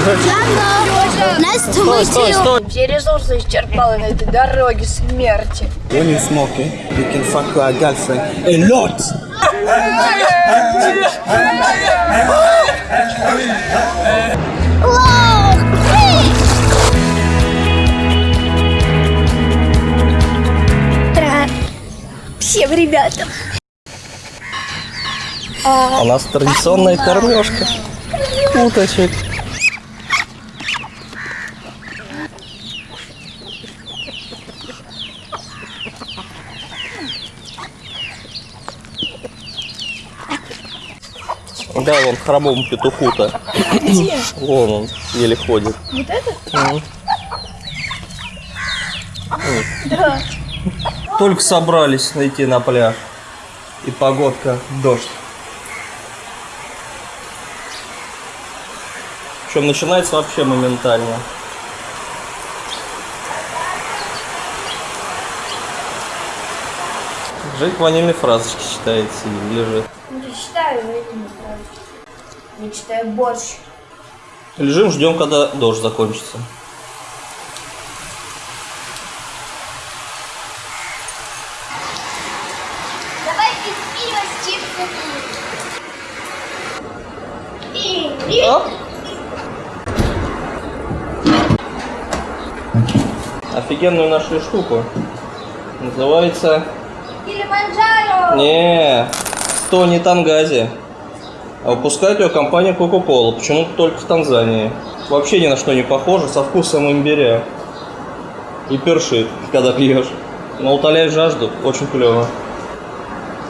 Nice to meet you. Все ресурсы исчерпали на этой дороге смерти. When you smoking, you can fuck your girlfriend a lot. Всем ребятам. У нас традиционная кормежка. Уточек. Да, вон хромому петуху-то. Вон он, еле ходит. Вот это? Мгм. Только собрались найти на пляж. И погодка дождь. Причем начинается вообще моментально. Жить ванильной фразочки читается и лежит. Читаю борщ. Лежим, ждем, когда дождь закончится. Давай пить пиво с чипсами. И- Оп. Офигенную нашли штуку. Называется... Килиманджаро. Не, то не Тангази. А выпускает ее компания Coca-Cola. Почему-то только в Танзании. Вообще ни на что не похоже, со вкусом имбиря. И першит, когда пьешь. Но утоляет жажду, очень клево.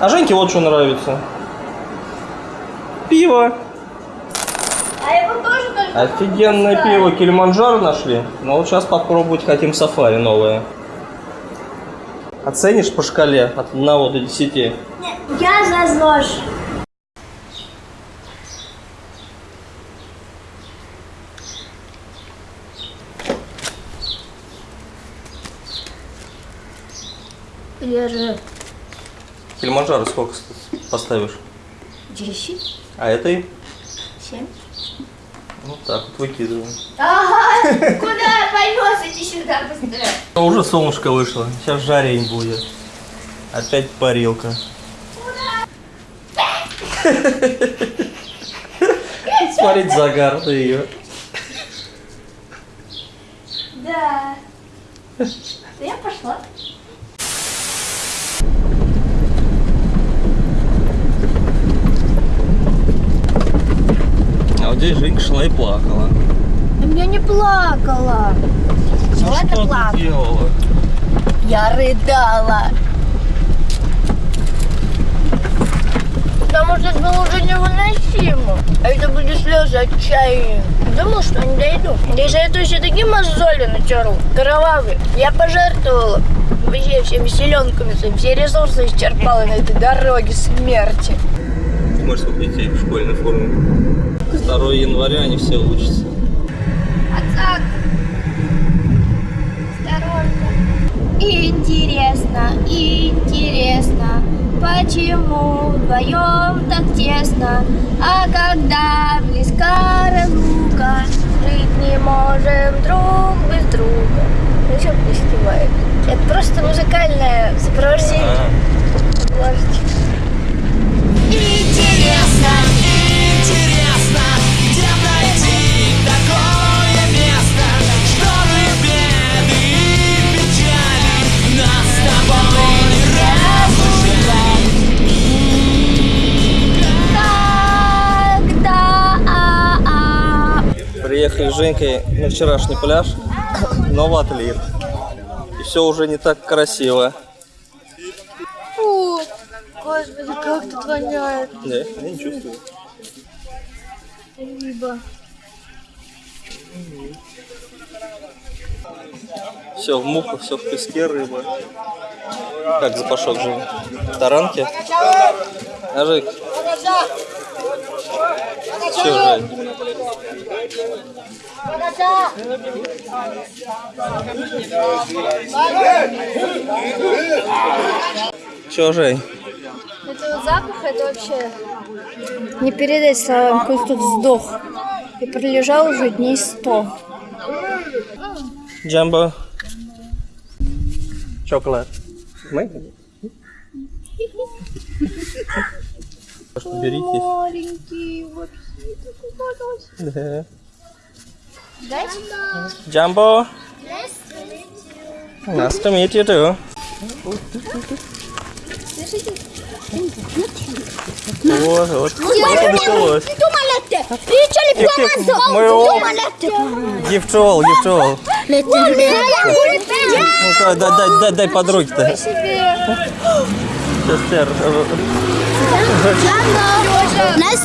А Женьке вот что нравится. Пиво. А его тоже только Офигенное пиво Килиманджаро нашли. Но вот сейчас попробовать хотим сафари новое. Оценишь по шкале от 1 до 10? Я за ЗОЖ. Я же Килиманджаро сколько поставишь? 10, А этой? 7. Вот так вот выкидываем. Ага, куда поймешь? Иди сюда быстрее. Уже солнышко вышло. Сейчас жарень будет. Опять парилка. Смотреть загар на ее. Да. Я пошла. А вот здесь Женька шла и плакала. Я не плакала. Ну это что плакала? ты делала? Я рыдала. Потому что это было уже невыносимо. А это были слезы отчаяния. Думал, что не дойду. Я этого еще такие мозоли натерла. Кровавые. Я пожертвовала вообще всеми силенками своими. Все ресурсы исчерпала на этой дороге смерти. Смотри, сколько детей в школьной форме. 2 января они все учатся. Отак. Осторожно. Интересно, интересно, почему вдвоем так тесно, а когда близка разлука, жить не можем друг без друга. Ну что? Это просто музыкальное сопровождение. А, Ложечка. Интересно, Приехали с Женькой на вчерашний пляж, но в отлив. И все уже не так красиво. Фу, господи, как тут воняет. Да, я не чувствую. Рыба. Все в мухах, все в песке рыба. Как запашок же? Таранки? А Че, Жень? Че, Жень? Это вот запах, это вообще не передать словам, какой тут сдох. и пролежал уже дней сто. Джамбо. Chocolate. Мы? Что берите. Маленький, вообще такой Да. Джамбо. Nice to meet you too. Вот, вот. Гифчевал, гифчевал. Ну, дай, дай, дай, дай, to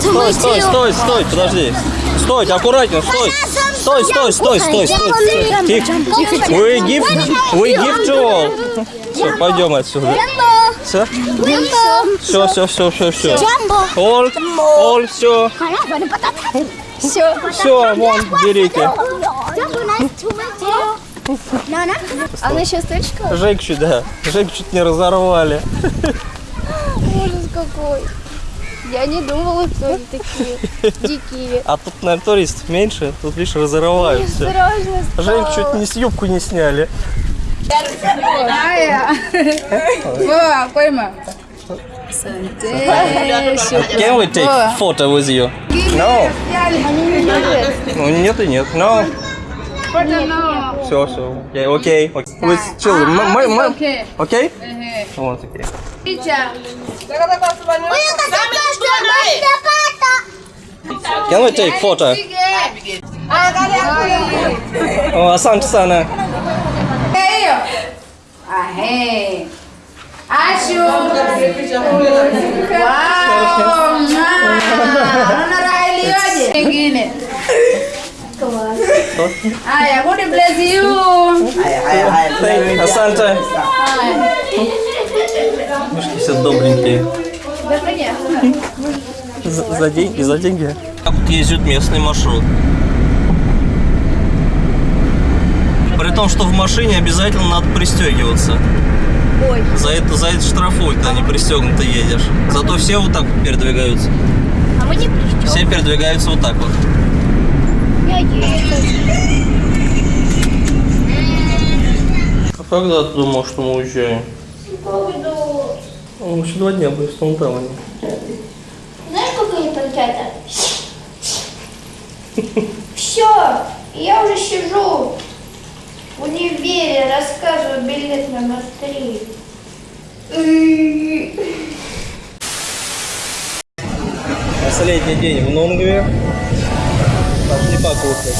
Стой, стой, стой, стой, подожди. Стой, аккуратнее, стой. Стой, стой, стой, стой, стой. Тихо. We give, we give to all. Все, пойдем отсюда. Все? Все, все, все, все, все. All, all, все. Все. Все, вон, берите. Она сейчас точка? Жейк чуть, да. Жейк чуть не разорвали. Ужас какой. Я не думала, кто они такие дикие. А тут, наверное, туристов меньше, тут лишь разорвают все. Осторожно. Жейк чуть не с юбку не сняли. Boa, пойма. Can we take photo with you? No. Ну, нет и нет. No. Все, все. Окей, окей. With children. М- м- м- Okay. Окей? Вот, окей. Teacher. Can we take photo? Oh, asante sana. Hiyo. Ahe. Ashu. Wow. Unaona Haya, God bless you. Thank- Asante. Мышки все добренькие. Да понятно. За, за деньги, за деньги. Так вот ездит местный маршрут. При том, что в машине обязательно надо пристегиваться. Ой. За это, за это штрафуют, когда не пристегнуто едешь. Зато все вот так вот передвигаются. А мы не причем. Все передвигаются вот так вот. А когда ты думал, что мы уезжаем? Ну, еще два дня будет в Таунтауне. Знаешь, сколько они там хотят? Все, я уже сижу в универе, рассказываю билет номер три. Последний день в Нонгве. Пошли покушать.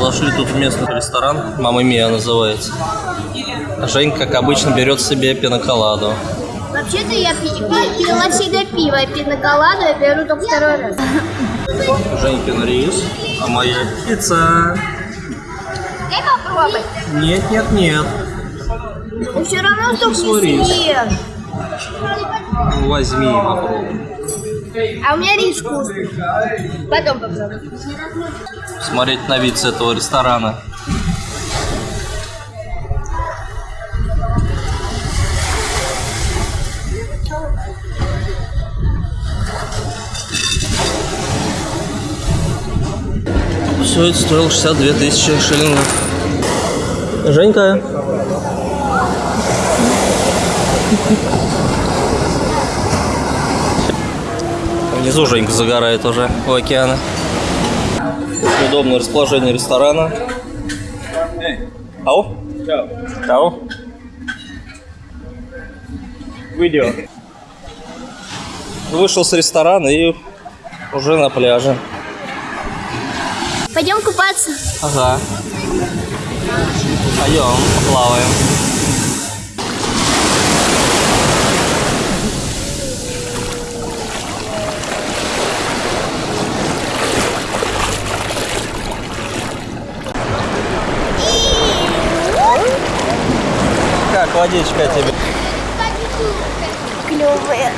Зашли тут в местный ресторан, Мама Мия называется. А Женька, как обычно, берет себе пиноколаду. Вообще-то я пи- пи- пила всегда пиво, а пиноколаду я беру только второй раз. Женькин рис, а моя пицца. Дай попробовать. Нет, нет, нет. Ты все равно столько свой не съешь. Ну, Возьми и попробуй. А у меня рис вкусный. Потом попробуй. Смотреть на вид с этого ресторана. Все это стоило 62 тысячи шиллингов. Женька. Внизу Женька загорает уже у океана. Удобное расположение ресторана. Ау? Ау? Видео. Вышел с ресторана и уже на пляже. Пойдем купаться. Ага. Пойдем, поплаваем. Как водичка тебе? Клевая.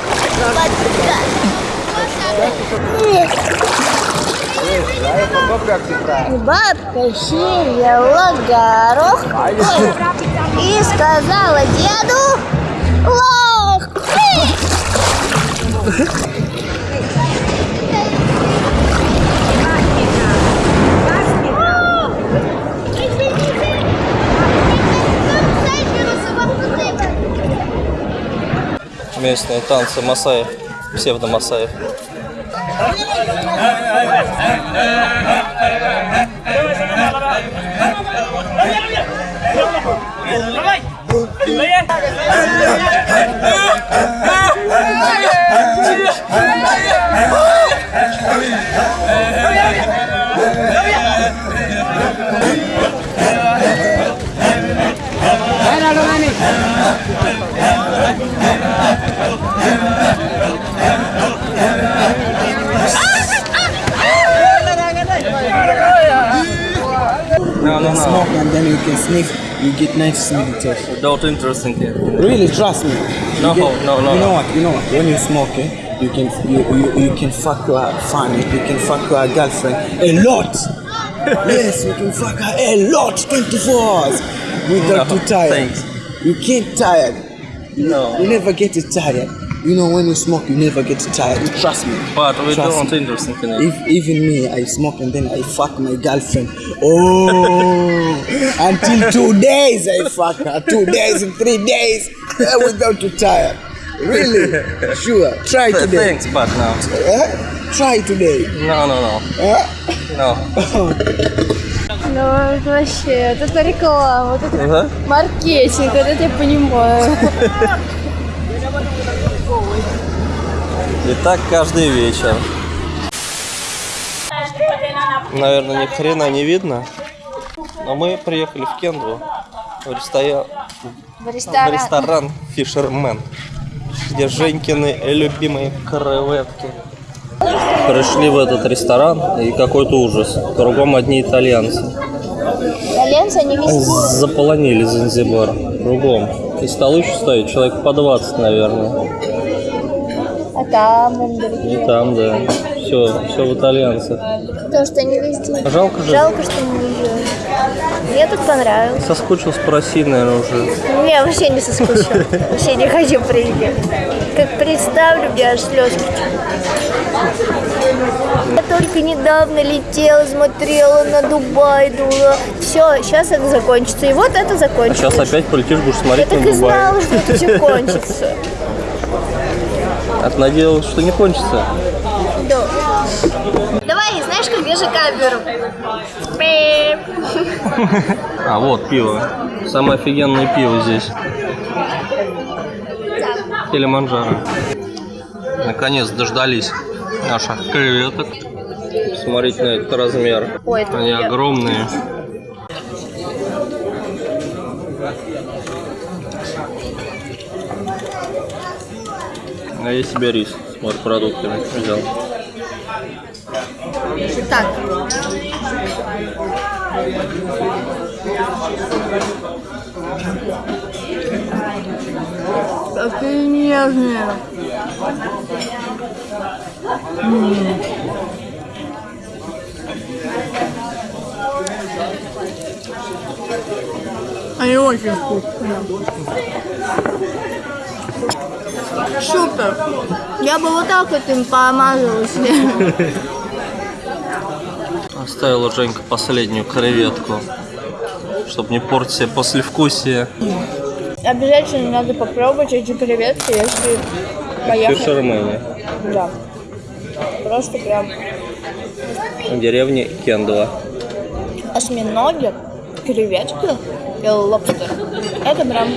Бабка сеяла горох и сказала деду лох. Местные танцы Масаев, псевдо-Масаев. はいはいはい。はいはい You can sniff. You get nice meditation. Don't interesting here. Really, trust me. You No, get- no, no, You know no. what? You know what? When you smoke, eh, you can you, you, you can fuck your family. You can fuck your girlfriend a lot. yes, you can fuck her a lot, 24 hours without No, too tired. thanks. You can't tired. No. You never get it tired You know when you smoke, you never get tired. Trust me. But we Trust don't me. interesting in it. If even me, I smoke and then I fuck my girlfriend. Oh, until two days I fuck her. Two days and three days eh, without too tired. Really? Sure. Try today. Thanks, but no. Eh? Try today. No, no, no. Eh? No. Ну, это вообще, это реклама, вот это Ага. маркетинг, вот это я понимаю. И так каждый вечер. Наверное, ни хрена не видно. Но мы приехали в Кенду в, рестора- В в ресторан. ресторан Fisherman, где Женькины любимые креветки. Пришли в этот ресторан, и какой-то ужас. Кругом одни итальянцы. Итальянцы, они везде. Заполонили Занзибар. Кругом. И столы еще стоят, человек по 20, наверное. А там, И другие. там, да. Все, все в итальянцах. Потому что они везде. Жалко же. Жалко, что не уезжают. Мне тут понравилось. Соскучился по России, наверное, уже. Не, вообще не соскучилась. Вообще не хочу приезжать. Как представлю, мне аж слезки Я только недавно летела, смотрела на Дубай, думала, все, сейчас это закончится. И вот это А закончится. сейчас опять полетишь, будешь Я смотреть так на и Дубай. знала, что это все кончится. А ты надеялась, что не кончится? Да. Давай, знаешь, как я же камеру? А, вот пиво. Самое офигенное пиво здесь. Килиманджаро. Наконец дождались наших креветок. Смотрите на этот размер. Ой, это Они огромные. А я себе рис с морепродуктами взял. Так. Какие нежные. Они очень вкусные. Супер. Я бы вот так вот им помазалась. Оставила Женька последнюю креветку, чтобы не портить себе послевкусие. Обязательно надо попробовать эти креветки, если поехать. Фишермене. Да. Просто прям В деревне Кендова. осьминоги, креветки и лобстер. Это прям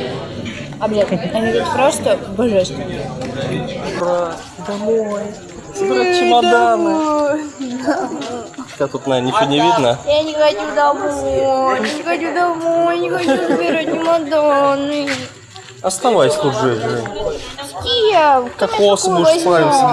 объект. Они тут просто божественные. Собирать чемоданы. Хотя тут, наверное, ничего не видно. Я не хочу домой, не хочу домой, не хочу собирать чемоданы. Оставайся тут Жень. Киев, Кокосы будешь спать